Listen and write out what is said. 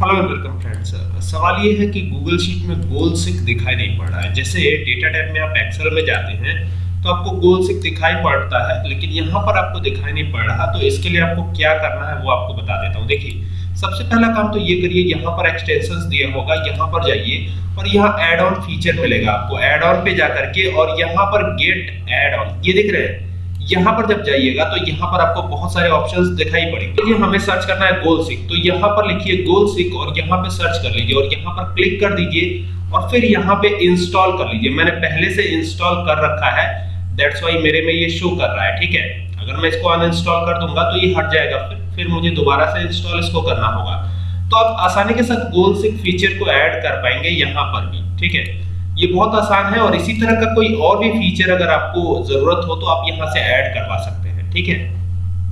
Hello and welcome friends सवाल ये है कि गूगल शीट में गोल सिक दिखाई नहीं पड़ रहा है। जैसे डेटा टैब में आप एक्सेल में जाते हैं तो आपको गोल सिक दिखाई पड़ता है, लेकिन यहाँ पर आपको दिखाई नहीं पड़ रहा तो इसके लिए आपको क्या करना है वो आपको बता देता हूँ। देखिए, सबसे पहला काम तो ये करिए, यहाँ पर एक्सटेंशन दिया होगा, यहाँ पर जाइए, और यहाँ एड ऑन फीचर मिलेगा आपको। एड ऑन पे जा करके और यहाँ पर गेट एड ऑन ये दिख रहे हैं यहाँ पर जब जाइएगा तो यहाँ पर आपको बहुत सारे ऑप्शंस दिखाई पड़ेंगे। ये हमें सर्च करना है गोल सिक तो यहाँ पर लिखिए गोल सिक और यहाँ पे सर्च कर लीजिए और यहाँ पर क्लिक कर दीजिए और फिर यहाँ पे इंस्टॉल कर लीजिए। मैंने पहले से इंस्टॉल कर रखा है। दैट्स वाई मेरे में ये शो कर रहा है, ठीक है? अगर मैं इसको अनइंस्टॉल कर दूँगा तो ये हट जाएगा। फिर फिर मुझे दोबारा से इंस्टॉल इसको करना होगा। तो आप आसानी के साथ गोल सिक फीचर को ऐड कर पाएँगे यहाँ पर भी, ठीक है? ये बहुत आसान है और इसी तरह का कोई और भी फीचर अगर आपको ज़रूरत हो तो आप यहाँ से ऐड करवा सकते हैं, ठीक है?